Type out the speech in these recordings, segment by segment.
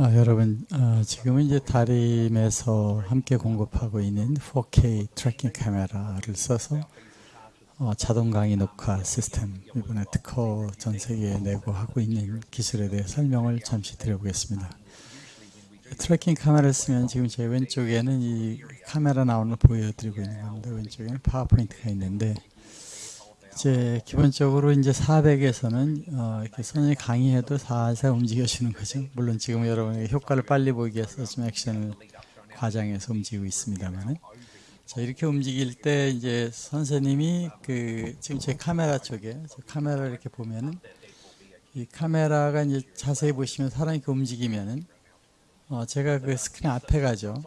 아, 여러분, 아, 지금은 이제 다림에서 함께 공급하고 있는 4K tracking 카메라를 써서 어, 자동 강의 녹화 시스템 이번에 특허 전 세계에 내고 하고 있는 기술에 대해 설명을 잠시 드려보겠습니다. tracking 카메라를 쓰면 지금 제 왼쪽에는 이 카메라 나오는 걸 보여드리고 있는 겁니다. 왼쪽에는 파워포인트가 있는데 이제 기본적으로 이제 400에서는 어 이렇게 선생님이 강의해도 살살 움직여주는 거죠. 물론 지금 여러분에게 효과를 빨리 보이기 위해서 좀 액션을 과장해서 움직이고 있습니다만은 자 이렇게 움직일 때 이제 선생님이 그 지금 제 카메라 쪽에 제 카메라 이렇게 보면은 이 카메라가 이제 자세히 보시면 사람이 이렇게 움직이면은 어 제가 그 스크린 앞에 가죠.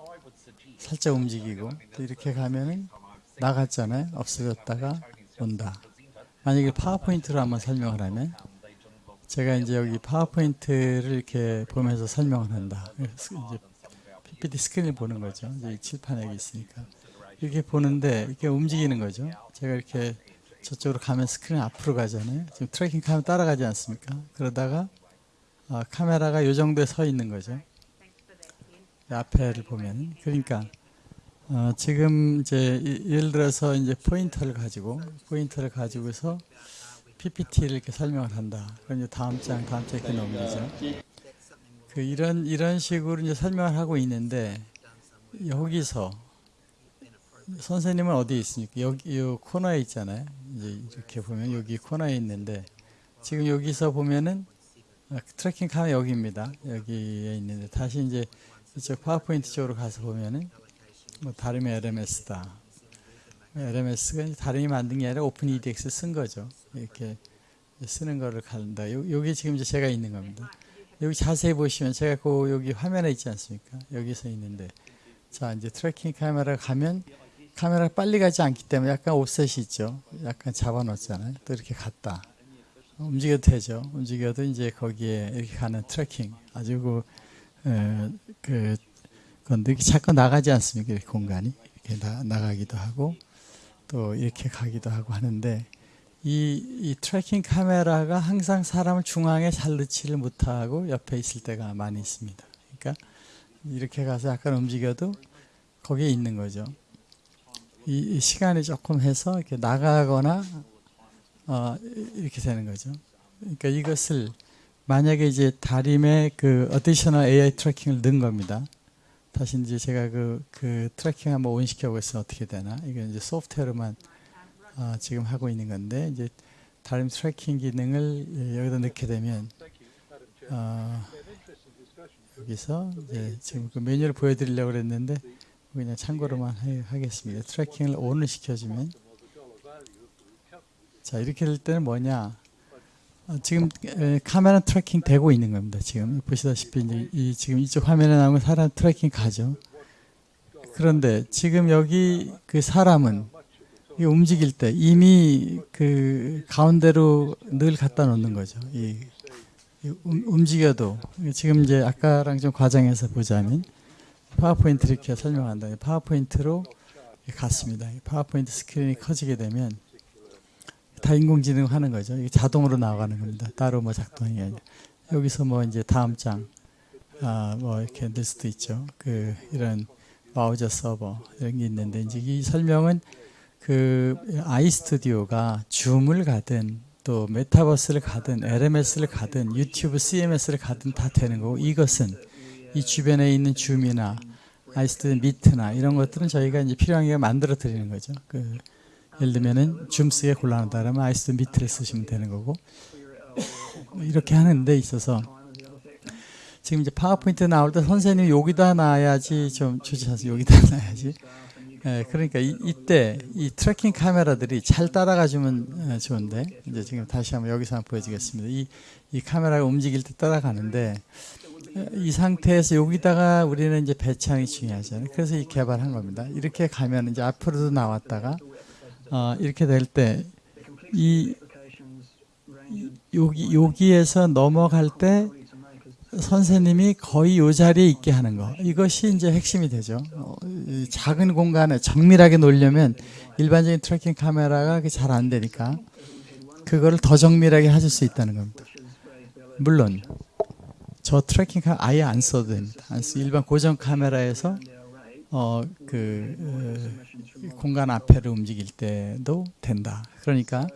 살짝 움직이고 또 이렇게 가면은 나갔잖아요. 없어졌다가 온다. 만약에 파워포인트로 한번 설명을 하면 제가 이제 여기 파워포인트를 이렇게 보면서 설명을 한다. 이제 PPT 스크린을 보는 거죠. 이제 칠판에 있으니까 이렇게 보는데 이렇게 움직이는 거죠. 제가 이렇게 저쪽으로 가면 스크린 앞으로 가잖아요. 지금 tracking 카메라 따라가지 않습니까? 그러다가 어, 카메라가 이 정도에 서 있는 거죠. 앞에를 보면 그러니까 어, 지금 이제 이- 예를 들어서 이제 포인터를 가지고 포인터를 가지고서 PPT를 이렇게 설명을 한다. 그럼 이제 다음 장 다음 장 이렇게 넘기죠. 그 이런 이런 식으로 이제 설명을 하고 있는데 여기서 선생님은 어디에 있습니까? 여기 요 코너에 있잖아요. 이제 이렇게 보면 여기 코너에 있는데 지금 여기서 보면은 아, tracking 카메라 여기입니다. 여기에 있는데 다시 이제 이쪽 파워포인트 쪽으로 가서 보면은 뭐 다림의 LMS다. LMS가 다림이 만든 게 아니라 Open edX 쓴 거죠. 이렇게 쓰는 거를 간다. 요, 여기 지금 제가 있는 겁니다. 여기 자세히 보시면 제가 그 여기 화면에 있지 않습니까? 여기서 있는데 자 이제 tracking 카메라 가면 카메라가 빨리 가지 않기 때문에 약간 offset이 있죠. 약간 잡아놓잖아요. 또 이렇게 갔다. 움직여도 되죠. 움직여도 이제 거기에 이렇게 가는 tracking 아주 그, 에, 그 건데 이렇게 자꾸 나가지 않습니까? 이렇게 공간이 이렇게 나, 나가기도 하고 또 이렇게 가기도 하고 하는데 이, 이 tracking 카메라가 항상 사람을 중앙에 잘 넣지를 못하고 옆에 있을 때가 많이 있습니다. 그러니까 이렇게 가서 약간 움직여도 거기에 있는 거죠. 이, 이 시간이 조금 해서 이렇게 나가거나 어, 이렇게 되는 거죠. 그러니까 이것을 만약에 이제 다림에 그 어디셔널 AI 트래킹을 넣은 겁니다. 다시 이제 제가 그, 그 tracking 한번 on시켜 보겠습니다. 어떻게 되나? 이건 이제 소프트웨어로만 어, 지금 하고 있는 건데 이제 다림 tracking 기능을 예, 여기다 넣게 되면 어, 여기서 이제 지금 그 메뉴를 보여드리려고 그랬는데 그냥 참고로만 해- 하겠습니다. 트래킹을 ON을 시켜주면 자 이렇게 될 때는 뭐냐? 어, 지금 에, 카메라 tracking 되고 있는 겁니다. 지금 보시다시피 이제 이 지금 이쪽 화면에 나오는 사람 tracking 가죠. 그런데 지금 여기 그 사람은 이 움직일 때 이미 그 가운데로 늘 갖다 놓는 거죠. 이, 이 움- 움직여도 지금 이제 아까랑 좀 과장해서 보자면 파워포인트 이렇게 설명한다. 파워포인트로 갔습니다. 이 파워포인트 스크린이 커지게 되면 다 인공지능 하는 거죠. 이게 자동으로 나가는 겁니다. 따로 뭐 작동이 아니라 여기서 뭐 이제 다음 장, 아, 뭐 이렇게 넣을 수도 있죠. 그 이런 브라우저 서버 이런 게 있는데 이제 이 설명은 그 iStudio가 줌을 가든 또 메타버스를 가든 LMS를 가든 유튜브 CMS를 가든 다 되는 거고 이것은 이 주변에 있는 줌이나 iStudio Meet나 이런 것들은 저희가 이제 필요한 게 만들어 드리는 거죠. 그 예를 들면은 줌 쓰기가 곤란하다 그러면 iStudio Meet를 쓰시면 되는 거고 이렇게 하는 데 있어서 지금 이제 파워포인트 나올 때 선생님이 여기다 놔야지 좀 주시하세요. 여기다 놔야지. 예, 그러니까 이, 이때 이 tracking 카메라들이 잘 따라가주면 어, 좋은데 이제 지금 다시 한번 여기서 한번 보여주겠습니다. 이, 이 카메라가 움직일 때 따라가는데 어, 이 상태에서 여기다가 우리는 이제 배치하는 게 중요하잖아요. 그래서 이 개발한 겁니다. 이렇게 가면 이제 앞으로도 나왔다가 어, 이렇게 될 때 이 여기 여기에서 넘어갈 때 선생님이 거의 이 자리에 있게 하는 거 이것이 이제 핵심이 되죠. 어, 이 작은 공간에 정밀하게 놓으려면 일반적인 tracking 카메라가 잘 안 되니까 그거를 더 정밀하게 하실 수 있다는 겁니다. 물론 저 tracking 카메라 아예 안 써도 됩니다. 일반 고정 카메라에서 어, 그 어, 공간 앞에를 움직일 때도 된다. 그러니까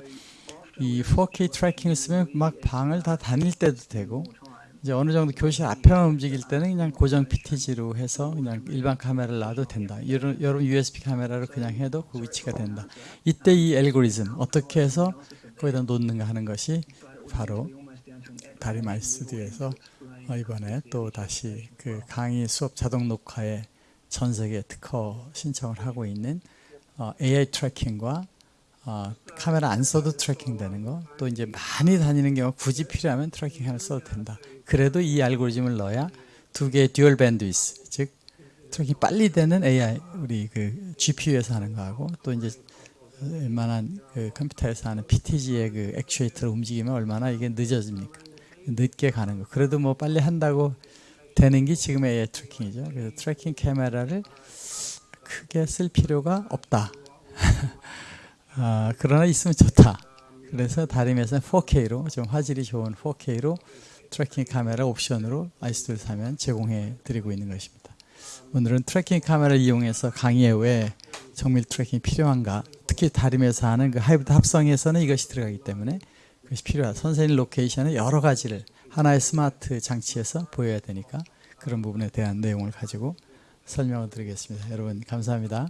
이 4K 트래킹을 쓰면 막 방을 다 다닐 때도 되고 이제 어느 정도 교실 앞에만 움직일 때는 그냥 고정 PTG로 해서 그냥 일반 카메라를 놔도 된다. 여러, 여러 USB 카메라로 그냥 해도 그 위치가 된다. 이때 이 알고리즘 어떻게 해서 거기다 놓는가 하는 것이 바로 스튜디오에서 어, 이번에 또 다시 그 강의 수업 자동 녹화에 전 세계 특허 신청을 하고 있는 어, AI 트래킹과 어, 카메라 안 써도 tracking 되는 거, 또 이제 많이 다니는 경우 굳이 필요하면 tracking 하나 써도 된다. 그래도 이 알고리즘을 넣어야 두 개의 dual bandwidth, 즉 tracking 빨리 되는 AI 우리 그 GPU에서 하는 거하고 또 이제 웬만한 그 컴퓨터에서 하는 PTZ의 그 액추에이터를 움직이면 얼마나 이게 늦어집니까? 늦게 가는 거. 그래도 뭐 빨리 한다고 되는 게 지금의 tracking이죠. 그래서 tracking 카메라를 크게 쓸 필요가 없다. 아, 그러나 있으면 좋다. 그래서 다림에서는 4K로 좀 화질이 좋은 4K로 tracking 카메라 옵션으로 아이스를 사면 제공해 드리고 있는 것입니다. 오늘은 tracking 카메라를 이용해서 강의에 왜 정밀 tracking이 필요한가 특히 다림에서 하는 그 하이브리드 합성에서는 이것이 들어가기 때문에 그것이 필요하다. 선생님 로케이션은 여러 가지를 하나의 스마트 장치에서 보여야 되니까 그런 부분에 대한 내용을 가지고 설명을 드리겠습니다. 여러분 감사합니다.